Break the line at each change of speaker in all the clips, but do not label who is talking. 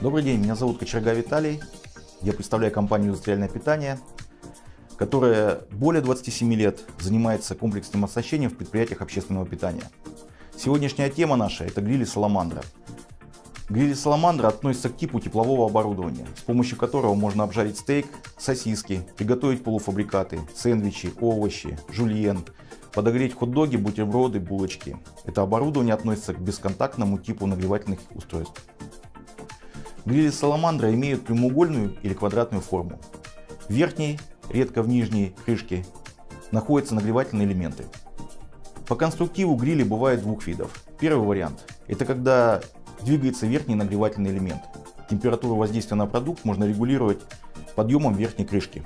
Добрый день, меня зовут Кочерга Виталий. Я представляю компанию «Индустриальное питание», которая более 27 лет занимается комплексным оснащением в предприятиях общественного питания. Сегодняшняя тема наша – это грили «Саламандра». Грили «Саламандра» относятся к типу теплового оборудования, с помощью которого можно обжарить стейк, сосиски, приготовить полуфабрикаты, сэндвичи, овощи, жульен, подогреть хот-доги, бутерброды, булочки. Это оборудование относится к бесконтактному типу нагревательных устройств. Грили Саламандра имеют прямоугольную или квадратную форму. В верхней, редко в нижней крышке находятся нагревательные элементы. По конструктиву грили бывают двух видов. Первый вариант – это когда двигается верхний нагревательный элемент. Температуру воздействия на продукт можно регулировать подъемом верхней крышки.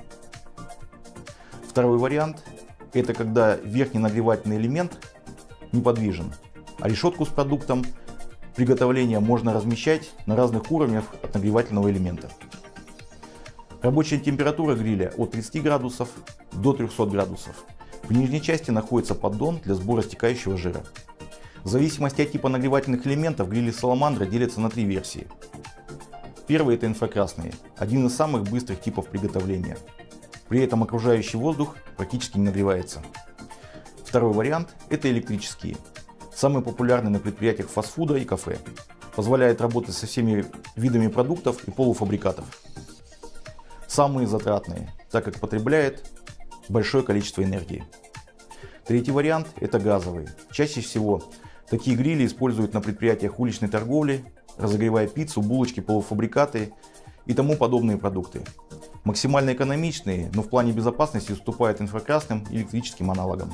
Второй вариант – это когда верхний нагревательный элемент неподвижен, а решетку с продуктом приготовления можно размещать на разных уровнях от нагревательного элемента. Рабочая температура гриля от 30 градусов до 300 градусов. В нижней части находится поддон для сбора стекающего жира. В зависимости от типа нагревательных элементов грили Саламандра делятся на три версии. Первый это инфракрасные, один из самых быстрых типов приготовления. При этом окружающий воздух практически не нагревается. Второй вариант это электрические, Самый популярный на предприятиях фастфуда и кафе. Позволяет работать со всеми видами продуктов и полуфабрикатов. Самые затратные, так как потребляет большое количество энергии. Третий вариант – это газовый. Чаще всего такие грили используют на предприятиях уличной торговли, разогревая пиццу, булочки, полуфабрикаты и тому подобные продукты. Максимально экономичные, но в плане безопасности уступают инфракрасным электрическим аналогам.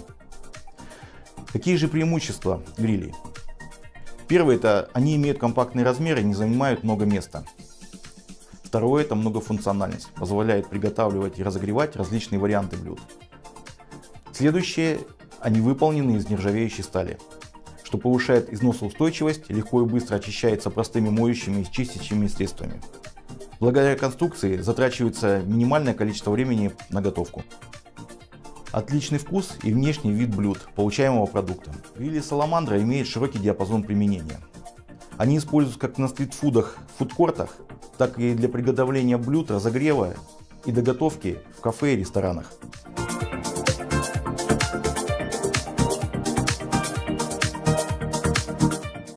Какие же преимущества грилей? Первое это они имеют компактные размеры и не занимают много места. Второе это многофункциональность, позволяет приготавливать и разогревать различные варианты блюд. Следующее, они выполнены из нержавеющей стали, что повышает износоустойчивость, легко и быстро очищается простыми моющими и чистящими средствами. Благодаря конструкции затрачивается минимальное количество времени на готовку. Отличный вкус и внешний вид блюд, получаемого продукта. Грили Саламандра имеют широкий диапазон применения. Они используются как на стритфудах, фудкортах, так и для приготовления блюд, разогрева и доготовки в кафе и ресторанах.